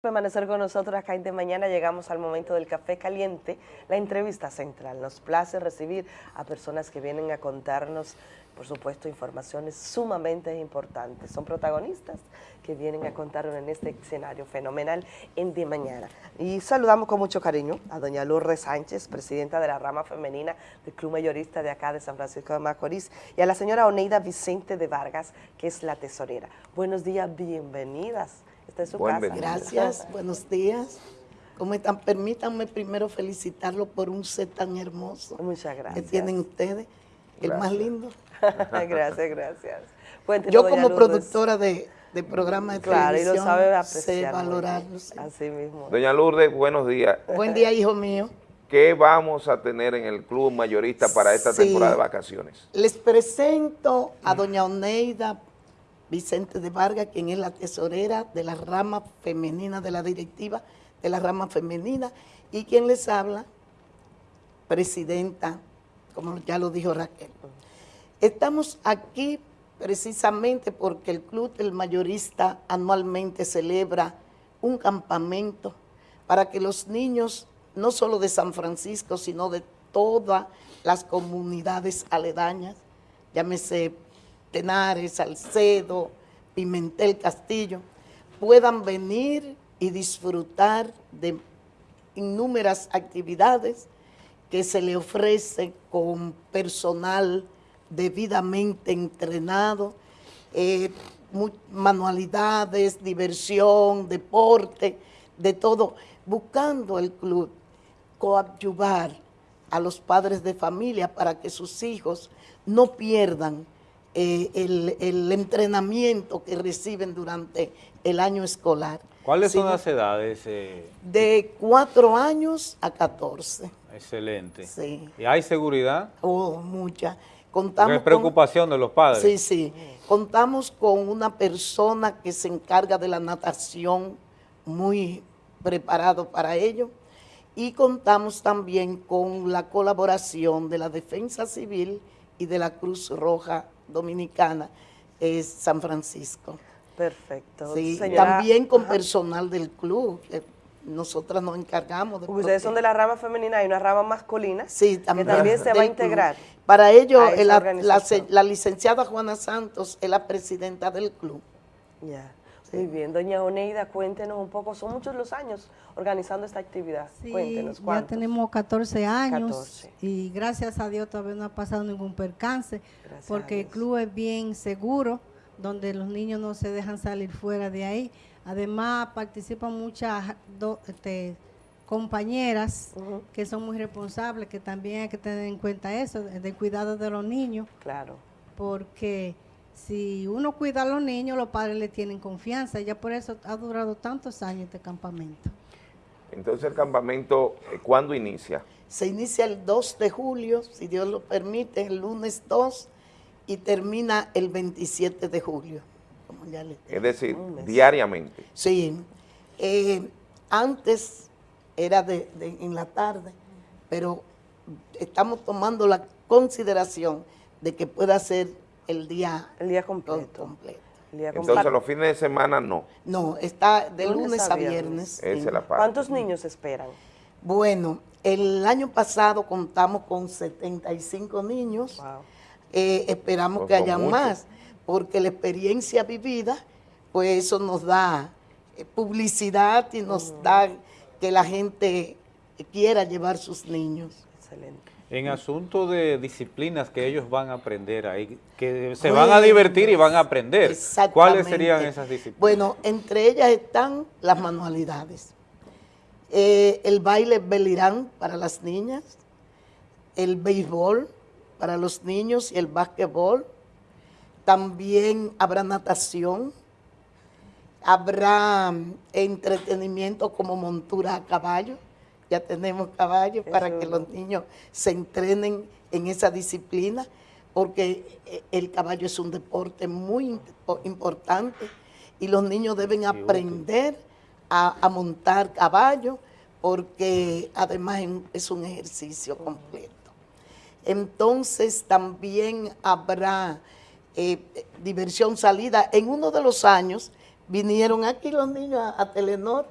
permanecer con nosotros acá en de mañana. Llegamos al momento del café caliente, la entrevista central. Nos place recibir a personas que vienen a contarnos, por supuesto, informaciones sumamente importantes. Son protagonistas que vienen a contarnos en este escenario fenomenal en de mañana. Y saludamos con mucho cariño a doña Lourdes Sánchez, presidenta de la rama femenina del Club Mayorista de acá de San Francisco de Macorís, y a la señora Oneida Vicente de Vargas, que es la tesorera. Buenos días, bienvenidas. Esta es su Buen casa. Gracias, buenos días. ¿Cómo están? Permítanme primero felicitarlo por un set tan hermoso Muchas que gracias. tienen ustedes, el más lindo. gracias, gracias. Yo como productora de, de programas de Claro, y lo televisión sabe sé apreciar. valorarlo. sí. Así mismo. Doña Lourdes, buenos días. Buen día, hijo mío. ¿Qué vamos a tener en el club mayorista para esta Sí. temporada de vacaciones? Les presento a doña Oneida Vicente de Vargas, quien es la tesorera de la rama femenina, de la directiva de la rama femenina, y quien les habla, presidenta, como ya lo dijo Raquel. Estamos aquí precisamente porque el Club del Mayorista anualmente celebra un campamento para que los niños, no solo de San Francisco, sino de todas las comunidades aledañas, llámese Tenares, Salcedo, Pimentel, Castillo, puedan venir y disfrutar de innúmeras actividades que se le ofrece con personal debidamente entrenado, eh, manualidades, diversión, deporte, de todo, buscando el club coadyuvar a los padres de familia para que sus hijos no pierdan eh, el, el entrenamiento que reciben durante el año escolar. ¿Cuáles son las edades? eh, De cuatro años a 14. excelente. Sí. ¿Y hay seguridad? Oh, mucha. Contamos es preocupación de los padres. Sí, sí. Contamos con una persona que se encarga de la natación, muy preparado para ello. Y contamos también con la colaboración de la Defensa Civil y de la Cruz Roja Dominicana, es San Francisco. Perfecto. Sí, Señora, también con personal del club. que Nosotras nos encargamos de Ustedes son de la rama femenina, hay una rama masculina Sí, también. que también se va a club. integrar. Para ello, la, la licenciada Juana Santos es la presidenta del club. Ya. Muy bien, doña Oneida, cuéntenos un poco, son muchos los años organizando esta actividad. Sí, cuéntenos, ya ¿cuántos? tenemos 14 años 14. y gracias a Dios todavía no ha pasado ningún percance Gracias porque el club es bien seguro, donde los niños no se dejan salir fuera de ahí. Además participan muchas do- este, compañeras que son muy responsables, que también hay que tener en cuenta eso, del cuidado de los niños, Claro. porque si uno cuida a los niños, los padres le tienen confianza. Ya por eso ha durado tantos años este campamento. Entonces el campamento, eh, ¿cuándo inicia? Se inicia el 2 de julio, si Dios lo permite, el lunes 2, y termina el 27 de julio. Como ya les dije. Es decir, diariamente. Sí, eh, antes era de, de- en la tarde, pero estamos tomando la consideración de que pueda ser el día El día com- completo. completo. El día Entonces los fines de semana no. No, está de Lunes lunes, a a viernes. viernes. Esa la parte. ¿Cuántos niños esperan? Bueno, el año pasado contamos con 75 niños. Wow. Eh, esperamos Pues que haya más, porque la experiencia vivida, pues eso nos da eh, publicidad y nos da que la gente quiera llevar sus niños. Excelente. En asunto de disciplinas que ellos van a aprender ahí, que se van a divertir y van a aprender. ¿Cuáles serían esas disciplinas? Bueno, entre ellas están las manualidades. Eh, el baile belirán para las niñas, el béisbol para los niños y el básquetbol. También habrá natación, habrá entretenimiento como montura a caballo. Ya tenemos caballos para que los niños se entrenen en esa disciplina, porque eh, el caballo es un deporte muy impo- importante y los niños deben aprender a, a montar caballo, porque además es un- es un ejercicio completo. Entonces también habrá eh, diversión salida. En uno de los años vinieron aquí los niños a, a Telenor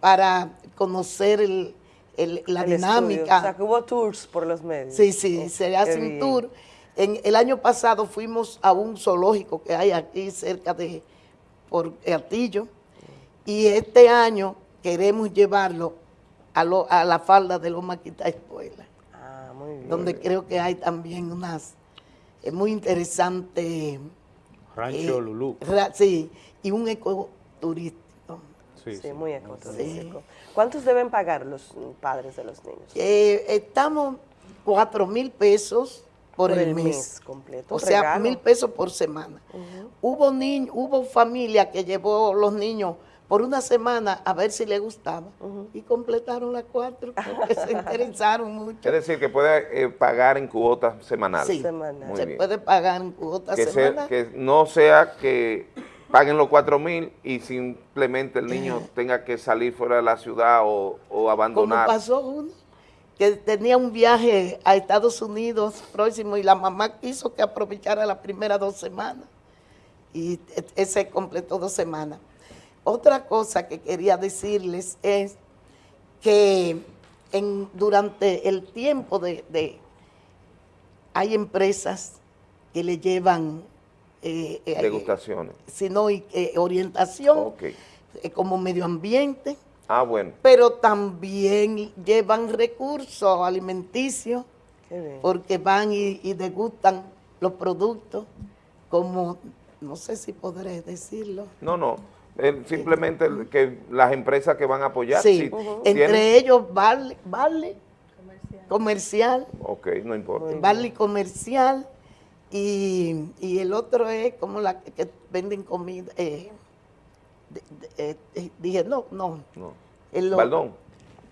para conocer el, el- la El estudio. dinámica. O sea, que hubo tours por los medios. Sí, sí, Oh, se hace un tour. En, el año pasado fuimos a un zoológico que hay aquí cerca de por Atillo y este año queremos llevarlo a, lo- a la falda de Loma Quita Espuela, Ah, muy bien. donde creo que hay también unas eh, muy interesantes, Rancho Eh, Lulú. ra- sí, y un ecoturístico. Sí, Sí, sí. muy ecoturístico. ¿Cuántos deben pagar los padres de los niños? Eh, estamos cuatro mil pesos por, el, mes. completo. O sea, mil pesos por semana. Hubo niños, hubo familia que llevó los niños por una semana a ver si les gustaba y completaron las cuatro porque se interesaron mucho. Es decir, que puede eh, pagar en cuotas semanales. Sí, Semanal. Muy se bien. puede pagar en cuotas semanales. que no sea que paguen los cuatro mil y simplemente el niño tenga que salir fuera de la ciudad o, o Como abandonar. pasó uno que tenía un viaje a Estados Unidos próximo y la mamá quiso que aprovechara las primeras dos semanas y e- ese completó dos semanas. Otra cosa que quería decirles es que en, durante el tiempo de, de- hay empresas que le llevan eh, eh, Degustaciones. sino y- eh, orientación eh, como medio ambiente Ah, bueno. pero también llevan recursos alimenticios Qué bien. porque van y, y degustan los productos como, no sé si podré decirlo. No, no. Eh, simplemente que las empresas que van a apoyar. sí, si entre tienen- ellos Vale, vale comercial, Ok, no importa. Vale comercial y, y el otro es como la que, que venden comida. eh, de- de- eh, eh, dije, no, no. No. el Baldón,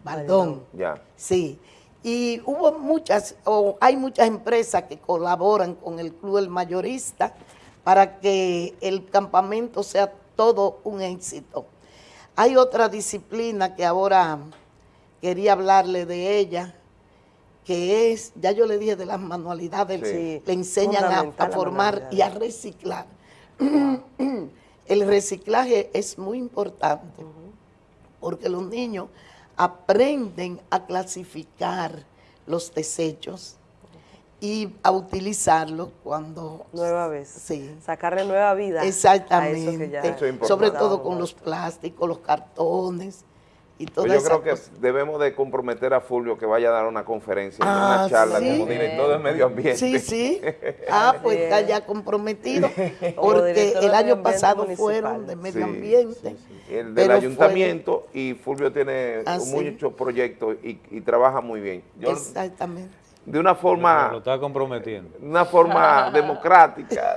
Baldón. ya. Sí, y hubo muchas, o hay muchas empresas que colaboran con el Club El Mayorista para que el campamento sea todo un éxito. Hay otra disciplina que ahora quería hablarle de ella, que es, ya yo le dije de las manualidades, Sí. le enseñan a, formar y a reciclar. el reciclaje es muy importante porque los niños aprenden a clasificar los desechos y a utilizarlos cuando... Nueva vez. Sí. Sacarle nueva vida. a Exactamente. eso que ya Eso es importante. Sobre todo con los plásticos, los cartones y Pues yo creo que debemos de comprometer a Fulvio que vaya a dar una conferencia, Ah, una charla ¿sí? como director de medio ambiente. Sí, sí. Ah, pues está ya comprometido. Porque el año pasado municipal. fueron de Sí, medio ambiente. sí, sí. El del fue- ayuntamiento y Fulvio tiene Ah, sí. muchos proyectos y, y trabaja muy bien. Yo, Exactamente. De una Lo forma, está comprometiendo. de una forma democrática.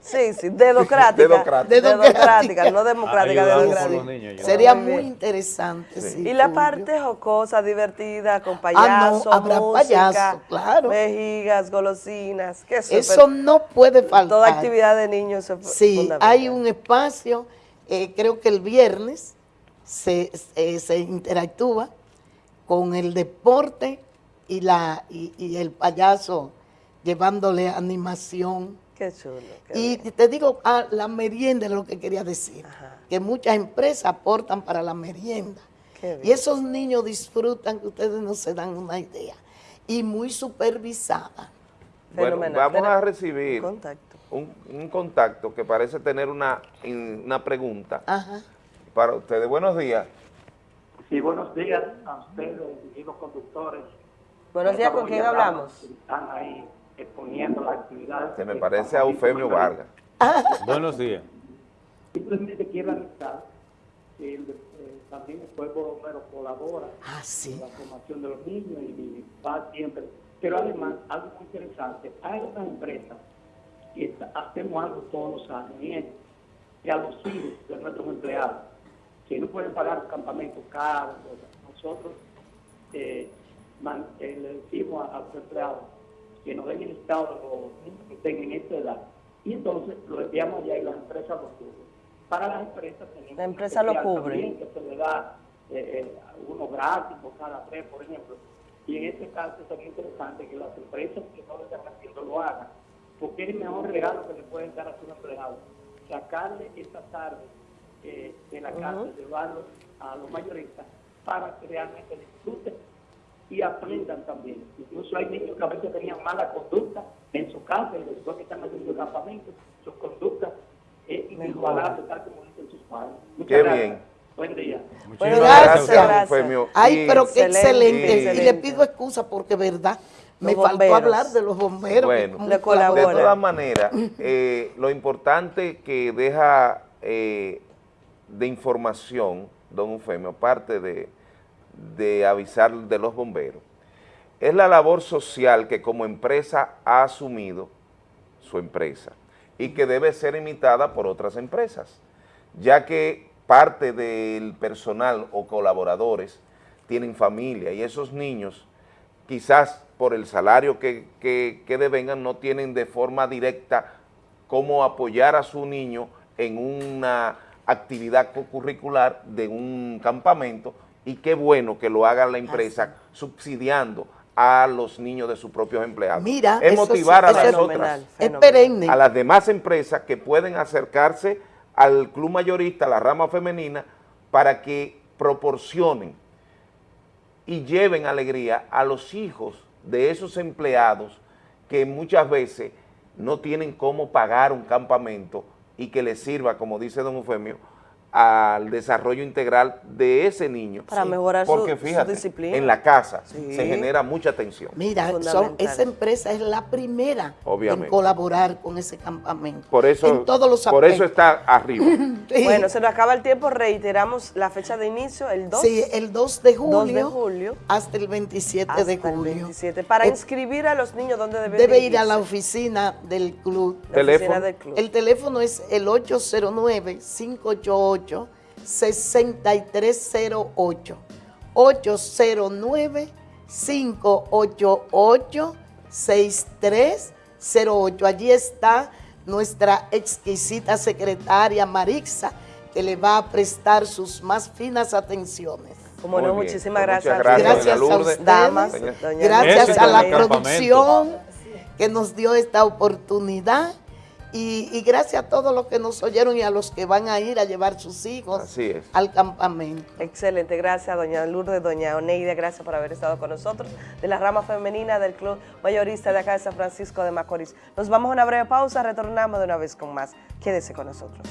Sí, sí, dedocrática. Dedocrática. Dedocrática, no democrática, Ayudamos dedocrática. niños. Sería Muy interesante. sí, Y la parte jocosa, divertida, con Ah, payasos, no, habrá música, payaso, claro. vejigas, golosinas, que eso, Eso no puede faltar. toda actividad de niños es Sí, fundamental. hay un espacio, eh, creo que el viernes se, eh, se interactúa con el deporte y, la, y, y el payaso llevándole animación. Qué chulo. qué Y bien. te digo, ah, la merienda es lo que quería decir, Ajá. que muchas empresas aportan para la merienda. Qué Y esos niños disfrutan que ustedes no se dan una idea. Y muy supervisada. Bueno, Fenomenal. vamos a recibir Contacto. un, un contacto que parece tener una, una pregunta Ajá. para ustedes. Buenos días. Sí, buenos días a ustedes y los conductores. Buenos días, ¿con quién hablamos? Están ahí exponiendo las actividades. Se me parece a Eufemio. Vargas. Buenos días. Simplemente quiero avisar que el, eh, también el pueblo bombero colabora Ah, sí. en la formación de los niños y va siempre. Pero además, algo muy interesante, hay una empresa que está- hacemos algo todos los años y es que a los hijos de nuestros empleados, que no pueden pagar un campamento caro, nosotros eh, man- eh, le decimos a, a los empleados que nos den el estado de los niños que tengan esta edad. Y entonces lo enviamos allá y las empresas lo cubren. Para las empresas tenemos La empresa lo cubre. también, que se le da eh, eh, uno gratis por cada tres, por ejemplo. Y en este caso sería interesante que las empresas que no lo están haciendo lo hagan, porque es el mejor regalo que le pueden dar a sus empleados. Sacarle esta tarde eh, de la casa, llevarlo a los mayoristas para que realmente disfruten y aprendan también. Incluso hay niños que a veces tenían mala conducta en su casa y después que están haciendo campamentos, sus conductas es inigualable, tal como dicen sus padres. Muchas Qué gracias. bien. Buen día. Bueno, Gracias. gracias. Eufemio. Ay, pero qué Excelente, excelente. Y le pido excusa porque, verdad, me faltó hablar de los bomberos. Bueno. que como Le De colabora. todas maneras, eh, lo importante que deja eh, de información, don Eufemio, aparte de, de avisar de los bomberos, es la labor social que como empresa ha asumido su empresa y que debe ser imitada por otras empresas, ya que parte del personal o colaboradores tienen familia y esos niños quizás por el salario que, que, que devengan no tienen de forma directa cómo apoyar a su niño en una actividad curricular de un campamento y qué bueno que lo haga la empresa subsidiando a los niños de sus propios empleados. Mira, es sí, motivar a las es otras Fenomenal, a las demás empresas que pueden acercarse al club mayorista, a la rama femenina, para que proporcionen y lleven alegría a los hijos de esos empleados que muchas veces no tienen cómo pagar un campamento y que les sirva, como dice don Eufemio, al desarrollo integral de ese niño. Para mejorar su- Porque su fíjate, disciplina. en la casa Sí. se genera mucha tensión. Mira, son, esa empresa es la primera Obviamente. en colaborar con ese campamento. Por eso, en todos los por eso está arriba. Sí. Bueno, se nos acaba el tiempo, reiteramos la fecha de inicio, el 2, Sí, el 2 de julio, 2 de julio hasta el 27 hasta de el julio. 27. Para Eh, inscribir a los niños, ¿dónde deben Debe ir a la oficina del club. La Teléfono. oficina del club. El teléfono es el 809-588-6308. 809-588-6308. Allí está nuestra exquisita secretaria Marixa, que le va a prestar sus más finas atenciones. Como Muy no, bien. muchísimas Pues gracias. gracias, a ustedes, Damas, Doña- doña gracias a la producción que nos dio esta oportunidad y, y gracias a todos los que nos oyeron y a los que van a ir a llevar sus hijos al campamento. Excelente, gracias doña Lourdes, doña Oneida, gracias por haber estado con nosotros, de la rama femenina del Club Mayorista de acá de San Francisco de Macorís. Nos vamos a una breve pausa, retornamos de una vez con más. Quédese con nosotros.